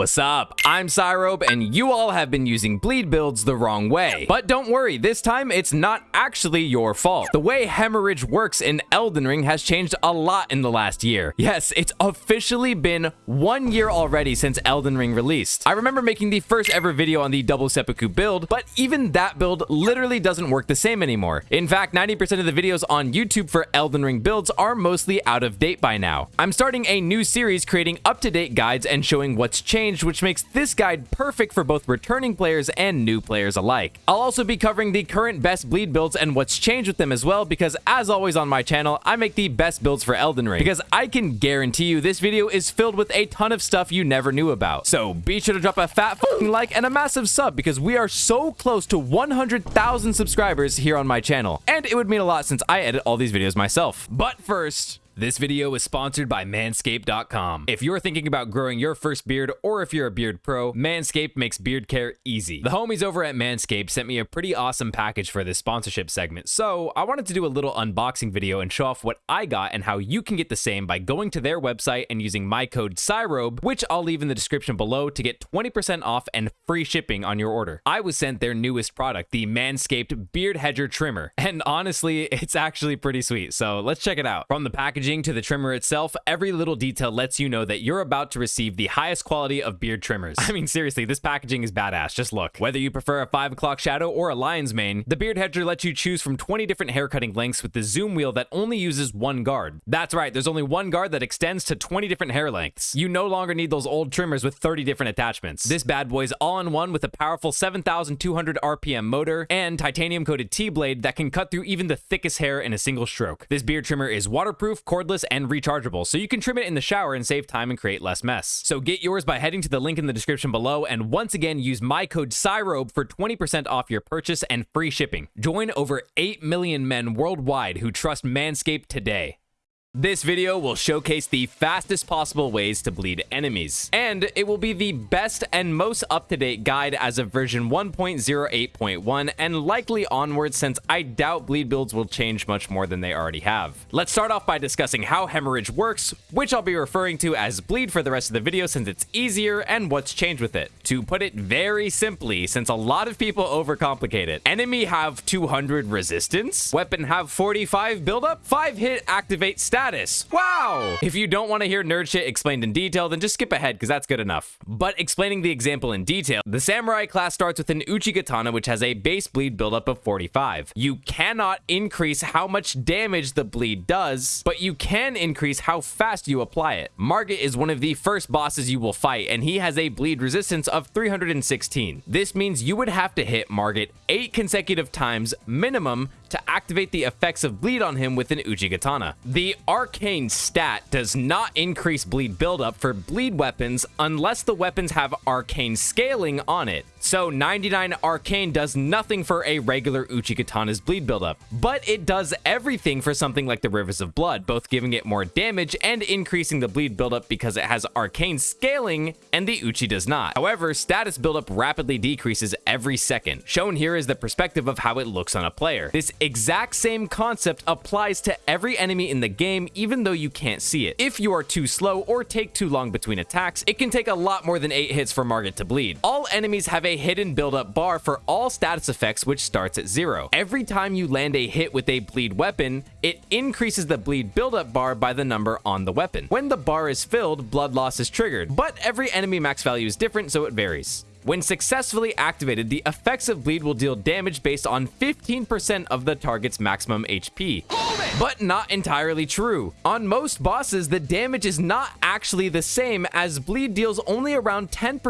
What's up? I'm Cyrobe, and you all have been using bleed builds the wrong way. But don't worry, this time it's not actually your fault. The way hemorrhage works in Elden Ring has changed a lot in the last year. Yes, it's officially been one year already since Elden Ring released. I remember making the first ever video on the double seppuku build, but even that build literally doesn't work the same anymore. In fact, 90% of the videos on YouTube for Elden Ring builds are mostly out of date by now. I'm starting a new series creating up-to-date guides and showing what's changed changed, which makes this guide perfect for both returning players and new players alike. I'll also be covering the current best bleed builds and what's changed with them as well, because as always on my channel, I make the best builds for Elden Ring, because I can guarantee you this video is filled with a ton of stuff you never knew about. So be sure to drop a fat fucking like and a massive sub, because we are so close to 100,000 subscribers here on my channel, and it would mean a lot since I edit all these videos myself. But first, this video is sponsored by Manscaped.com. If you're thinking about growing your first beard, or if you're a beard pro, Manscaped makes beard care easy. The homies over at Manscaped sent me a pretty awesome package for this sponsorship segment, so I wanted to do a little unboxing video and show off what I got and how you can get the same by going to their website and using my code CYROBE, which I'll leave in the description below to get 20% off and free shipping on your order. I was sent their newest product, the Manscaped Beard Hedger Trimmer, and honestly, it's actually pretty sweet, so let's check it out. From the packaging packaging to the trimmer itself, every little detail lets you know that you're about to receive the highest quality of beard trimmers. I mean, seriously, this packaging is badass. Just look. Whether you prefer a 5 o'clock shadow or a lion's mane, the beard hedger lets you choose from 20 different hair cutting lengths with the zoom wheel that only uses one guard. That's right, there's only one guard that extends to 20 different hair lengths. You no longer need those old trimmers with 30 different attachments. This bad boy's all in one with a powerful 7,200 RPM motor and titanium coated T-blade that can cut through even the thickest hair in a single stroke. This beard trimmer is waterproof, cordless, and rechargeable, so you can trim it in the shower and save time and create less mess. So get yours by heading to the link in the description below, and once again, use my code CYROBE for 20% off your purchase and free shipping. Join over 8 million men worldwide who trust Manscaped today. This video will showcase the fastest possible ways to bleed enemies, and it will be the best and most up-to-date guide as of version 1.08.1 and likely onwards since I doubt bleed builds will change much more than they already have. Let's start off by discussing how hemorrhage works, which I'll be referring to as bleed for the rest of the video since it's easier and what's changed with it. To put it very simply, since a lot of people overcomplicate it, enemy have 200 resistance, weapon have 45 buildup, 5 hit activate stat status. Wow! If you don't want to hear nerd shit explained in detail, then just skip ahead because that's good enough. But explaining the example in detail, the samurai class starts with an Uchigatana which has a base bleed buildup of 45. You cannot increase how much damage the bleed does, but you can increase how fast you apply it. Margit is one of the first bosses you will fight, and he has a bleed resistance of 316. This means you would have to hit Margit 8 consecutive times minimum to activate the effects of bleed on him with an Uchigatana. The arcane stat does not increase bleed buildup for bleed weapons unless the weapons have arcane scaling on it. So 99 Arcane does nothing for a regular Uchigatana's bleed buildup, but it does everything for something like the Rivers of Blood, both giving it more damage and increasing the bleed buildup because it has Arcane scaling and the Uchi does not. However, status buildup rapidly decreases every second. Shown here is the perspective of how it looks on a player. This exact same concept applies to every enemy in the game even though you can't see it. If you are too slow or take too long between attacks, it can take a lot more than 8 hits for Margit to bleed. All enemies have a a hidden buildup bar for all status effects which starts at zero. Every time you land a hit with a bleed weapon, it increases the bleed buildup bar by the number on the weapon. When the bar is filled, blood loss is triggered, but every enemy max value is different so it varies. When successfully activated, the effects of bleed will deal damage based on 15% of the target's maximum HP. But not entirely true. On most bosses, the damage is not actually the same as bleed deals only around 10%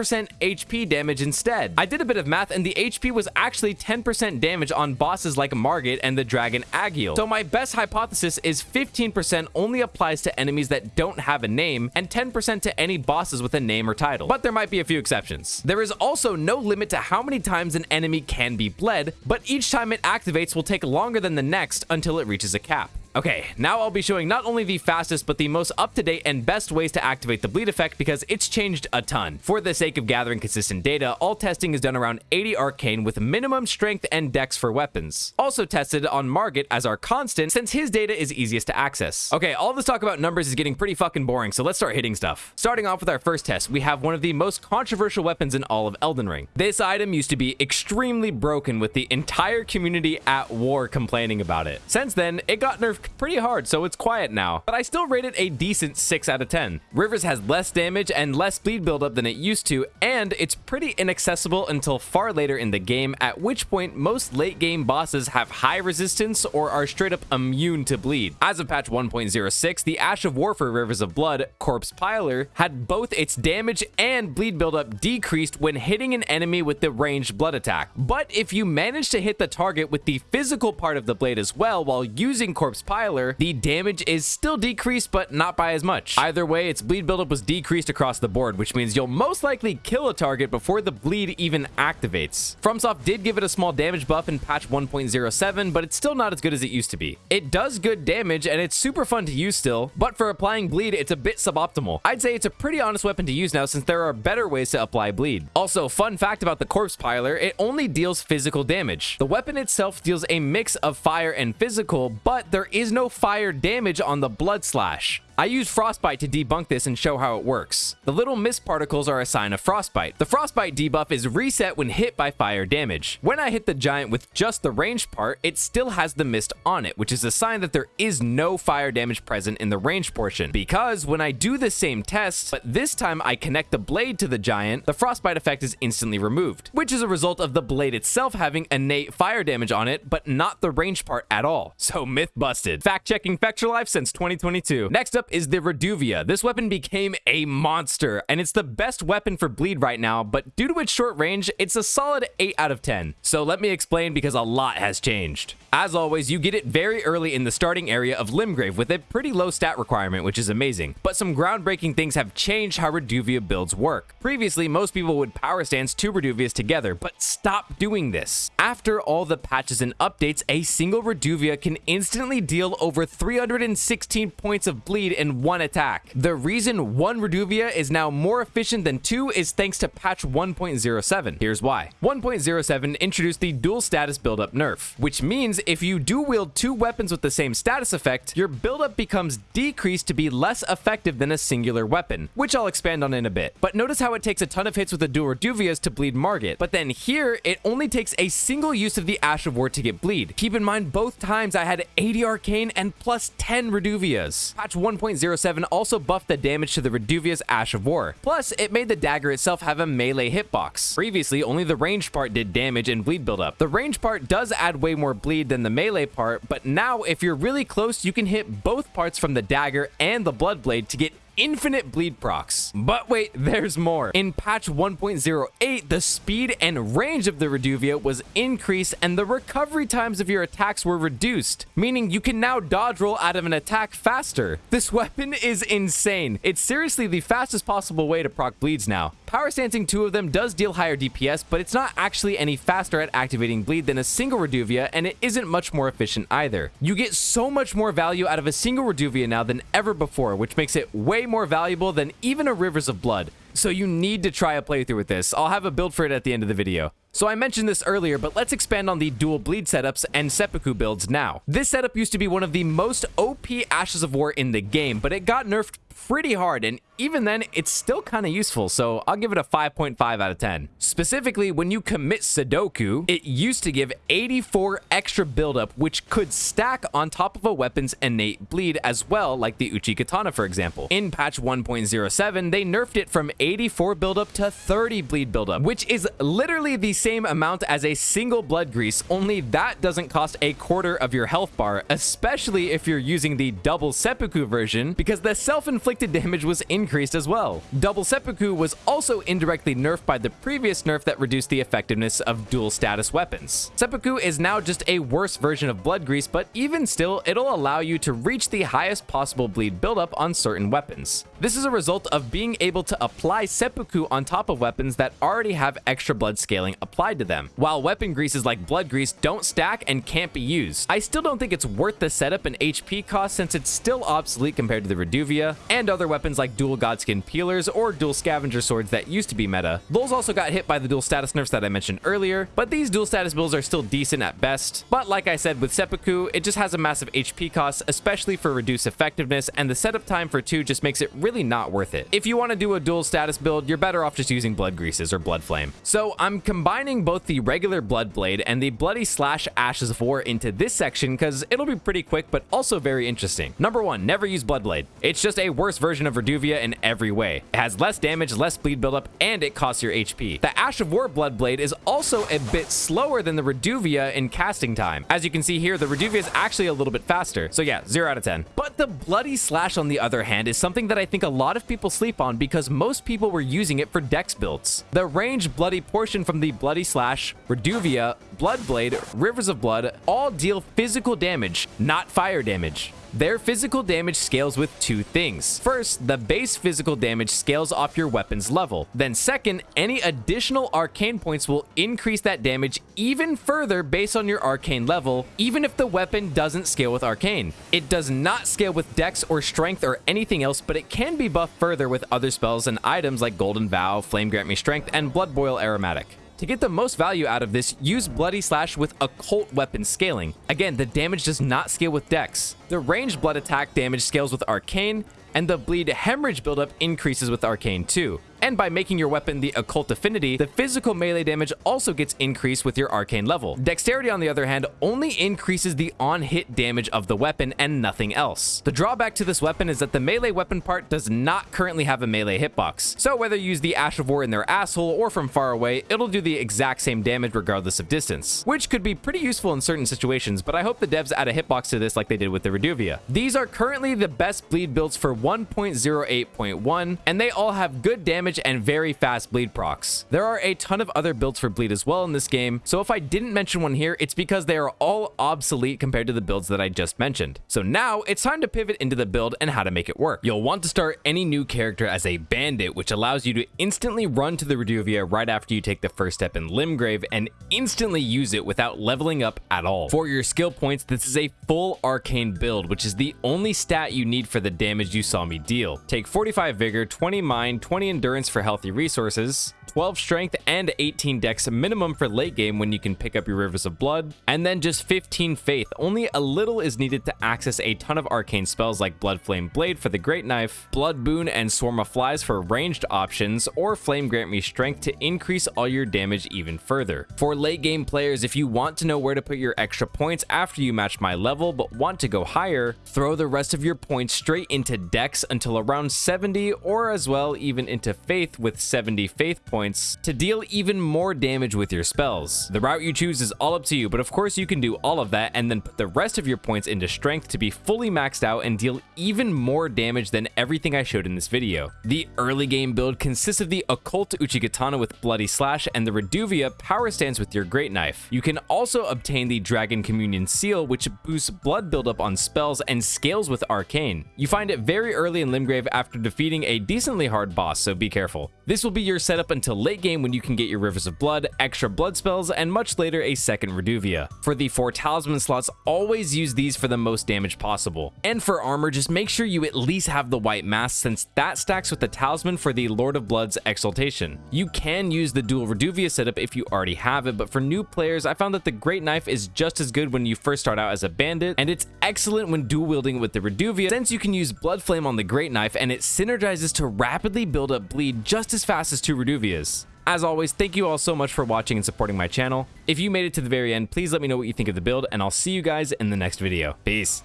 HP damage instead. I did a bit of math and the HP was actually 10% damage on bosses like Margit and the dragon Agheel. So my best hypothesis is 15% only applies to enemies that don't have a name and 10% to any bosses with a name or title. But there might be a few exceptions. There is also no limit to how many times an enemy can be bled, but each time it activates will take longer than the next until it reaches a cap. Okay, now I'll be showing not only the fastest, but the most up-to-date and best ways to activate the bleed effect because it's changed a ton. For the sake of gathering consistent data, all testing is done around 80 arcane with minimum strength and dex for weapons. Also tested on Margit as our constant since his data is easiest to access. Okay, all this talk about numbers is getting pretty fucking boring, so let's start hitting stuff. Starting off with our first test, we have one of the most controversial weapons in all of Elden Ring. This item used to be extremely broken with the entire community at war complaining about it. Since then, it got nerfed pretty hard, so it's quiet now, but I still rate it a decent 6 out of 10. Rivers has less damage and less bleed buildup than it used to, and it's pretty inaccessible until far later in the game, at which point most late game bosses have high resistance or are straight up immune to bleed. As of patch 1.06, the Ash of War for Rivers of Blood, Corpse Piler, had both its damage and bleed buildup decreased when hitting an enemy with the ranged blood attack. But if you manage to hit the target with the physical part of the blade as well while using Corpse Piler, the damage is still decreased but not by as much. Either way, its bleed buildup was decreased across the board, which means you'll most likely kill a target before the bleed even activates. FromSoft did give it a small damage buff in patch 1.07, but it's still not as good as it used to be. It does good damage and it's super fun to use still, but for applying bleed, it's a bit suboptimal. I'd say it's a pretty honest weapon to use now since there are better ways to apply bleed. Also, fun fact about the Corpse Piler, it only deals physical damage. The weapon itself deals a mix of fire and physical, but there is no fire damage on the Blood Slash. I used Frostbite to debunk this and show how it works. The little mist particles are a sign of Frostbite. The Frostbite debuff is reset when hit by fire damage. When I hit the giant with just the ranged part, it still has the mist on it, which is a sign that there is no fire damage present in the range portion. Because when I do the same test, but this time I connect the blade to the giant, the Frostbite effect is instantly removed, which is a result of the blade itself having innate fire damage on it, but not the range part at all. So myth busted. Fact checking Fextralife since 2022. Next up is the Reduvia. This weapon became a monster, and it's the best weapon for bleed right now, but due to its short range, it's a solid 8 out of 10. So let me explain because a lot has changed. As always, you get it very early in the starting area of Limgrave with a pretty low stat requirement, which is amazing. But some groundbreaking things have changed how Reduvia builds work. Previously, most people would power stance two Reduvias together, but stop doing this. After all the patches and updates, a single Reduvia can instantly deal over 316 points of bleed in one attack. The reason one Reduvia is now more efficient than two is thanks to patch 1.07. Here's why. 1.07 introduced the dual status buildup nerf, which means if you do wield two weapons with the same status effect, your buildup becomes decreased to be less effective than a singular weapon, which I'll expand on in a bit. But notice how it takes a ton of hits with the dual Reduvias to bleed Margit, but then here, it only takes a single use of the Ash of War to get bleed. Keep in mind, both times I had 80 Arcane and plus 10 Reduvias. Patch 1.07 also buffed the damage to the Reduvia's Ash of War. Plus, it made the dagger itself have a melee hitbox. Previously, only the ranged part did damage and bleed buildup. The ranged part does add way more bleed than the melee part, but now if you're really close, you can hit both parts from the dagger and the blood blade to get infinite bleed procs. But wait, there's more. In patch 1.08, the speed and range of the Reduvia was increased and the recovery times of your attacks were reduced, meaning you can now dodge roll out of an attack faster. This weapon is insane. It's seriously the fastest possible way to proc bleeds now. Power Stancing two of them does deal higher DPS, but it's not actually any faster at activating bleed than a single Reduvia, and it isn't much more efficient either. You get so much more value out of a single Reduvia now than ever before, which makes it way more valuable than even a Rivers of Blood. So you need to try a playthrough with this. I'll have a build for it at the end of the video. So I mentioned this earlier, but let's expand on the dual bleed setups and seppuku builds now. This setup used to be one of the most OP Ashes of War in the game, but it got nerfed pretty hard, and even then, it's still kind of useful, so I'll give it a 5.5 out of 10. Specifically, when you commit Sudoku, it used to give 84 extra buildup, which could stack on top of a weapon's innate bleed as well, like the Uchigatana, for example. In patch 1.07, they nerfed it from 84 buildup to 30 bleed buildup, which is literally the same amount as a single blood grease, only that doesn't cost a quarter of your health bar, especially if you're using the double seppuku version, because the self-inflicted damage was increased as well. Double seppuku was also indirectly nerfed by the previous nerf that reduced the effectiveness of dual status weapons. Seppuku is now just a worse version of blood grease, but even still, it'll allow you to reach the highest possible bleed buildup on certain weapons. This is a result of being able to apply seppuku on top of weapons that already have extra blood scaling applied applied to them, while weapon greases like blood grease don't stack and can't be used. I still don't think it's worth the setup and HP cost since it's still obsolete compared to the Reduvia and other weapons like dual Godskin peelers or dual scavenger swords that used to be meta. Those also got hit by the dual status nerfs that I mentioned earlier, but these dual status builds are still decent at best. But like I said with Seppuku, it just has a massive HP cost, especially for reduced effectiveness, and the setup time for 2 just makes it really not worth it. If you want to do a dual status build, you're better off just using Blood Greases or Blood Flame. So I'm combining both the regular Blood Blade and the Bloody Slash Ashes of War into this section because it'll be pretty quick but also very interesting. Number 1, never use Blood Blade. It's just a worse version of Reduvia in every way. It has less damage, less bleed buildup, and it costs your HP. The Ash of War Blood Blade is also a bit slower than the Reduvia in casting time. As you can see here, the Reduvia is actually a little bit faster. So yeah, 0 out of 10. But the Bloody Slash, on the other hand, is something that I think a lot of people sleep on because most people were using it for dex builds. The range bloody portion from the Bloody Slash, Reduvia, Blood Blade, Rivers of Blood all deal physical damage, not fire damage. Their physical damage scales with two things. First, the base physical damage scales off your weapon's level. Then second, any additional arcane points will increase that damage even further based on your arcane level, even if the weapon doesn't scale with arcane. It does not scale with dex or strength or anything else, but it can be buffed further with other spells and items like Golden Vow, Flame Grant Me Strength, and Blood Boil Aromatic. To get the most value out of this, use Bloody Slash with Occult Weapon Scaling. Again, the damage does not scale with Dex. The ranged blood attack damage scales with Arcane, and the bleed hemorrhage buildup increases with Arcane too. And by making your weapon the Occult Affinity, the physical melee damage also gets increased with your Arcane level. Dexterity, on the other hand, only increases the on-hit damage of the weapon and nothing else. The drawback to this weapon is that the melee weapon part does not currently have a melee hitbox. So whether you use the Ash of War in their asshole or from far away, it'll do the exact same damage regardless of distance, which could be pretty useful in certain situations, but I hope the devs add a hitbox to this like they did with the Reduvia. These are currently the best bleed builds for 1.08.1, and they all have good damage and very fast bleed procs. There are a ton of other builds for bleed as well in this game, so if I didn't mention one here, it's because they are all obsolete compared to the builds that I just mentioned. So now it's time to pivot into the build and how to make it work. You'll want to start any new character as a bandit, which allows you to instantly run to the Reduvia right after you take the first step in Limgrave and instantly use it without leveling up at all. For your skill points, this is a full arcane build, which is the only stat you need for the damage you saw me deal. Take 45 vigor, 20 mind, 20 endurance for healthy resources, 12 strength and 18 dex minimum for late game when you can pick up your rivers of blood, and then just 15 faith. Only a little is needed to access a ton of arcane spells like Blood Flame Blade for the Great Knife, Blood Boon and Swarm of Flies for ranged options, or Flame Grant Me Strength to increase all your damage even further. For late game players, if you want to know where to put your extra points after you match my level but want to go higher, throw the rest of your points straight into dex until around 70 or as well even into faith with 70 faith points to deal even more damage with your spells. The route you choose is all up to you, but of course you can do all of that and then put the rest of your points into strength to be fully maxed out and deal even more damage than everything I showed in this video. The early game build consists of the Occult Uchigatana with Bloody Slash and the Reduvia Power Stance with your Great Knife. You can also obtain the Dragon Communion Seal, which boosts blood buildup on spells and scales with Arcane. You find it very early in Limgrave after defeating a decently hard boss, so be careful careful. This will be your setup until late game when you can get your Rivers of Blood, extra blood spells, and much later a second Reduvia. For the 4 talisman slots, always use these for the most damage possible. And for armor, just make sure you at least have the white mask since that stacks with the talisman for the Lord of Blood's exaltation. You can use the dual Reduvia setup if you already have it, but for new players, I found that the Great Knife is just as good when you first start out as a bandit, and it's excellent when dual wielding with the Reduvia since you can use Blood Flame on the Great Knife and it synergizes to rapidly build up bleed just as fast as two Reduvias. As always, thank you all so much for watching and supporting my channel. If you made it to the very end, please let me know what you think of the build, and I'll see you guys in the next video. Peace.